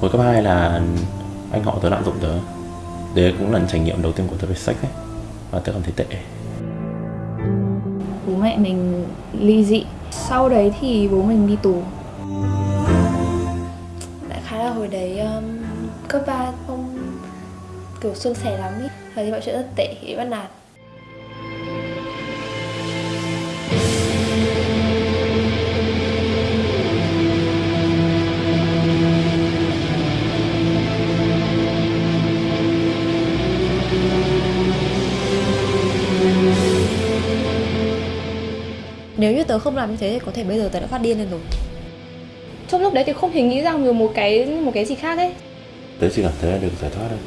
hồi cấp 2 là anh họ tớ lạm dụng tớ. Đấy cũng là trải nghiệm đầu tiên của tớ về sách ấy Và tớ cảm thấy tệ. Bố mẹ mình ly dị. Sau đấy thì bố mình đi tù. Đại khái là hồi đấy um, cấp 3 không kiểu suôn sẻ lắm ý. Thời thì mọi chuyện rất tệ, bị bắt nạt. Nếu như tớ không làm như thế thì có thể bây giờ tớ đã phát điên lên rồi. Trong lúc đấy thì không thể nghĩ ra được một cái một cái gì khác ấy. Tớ chỉ cảm thấy là được giải thoát thôi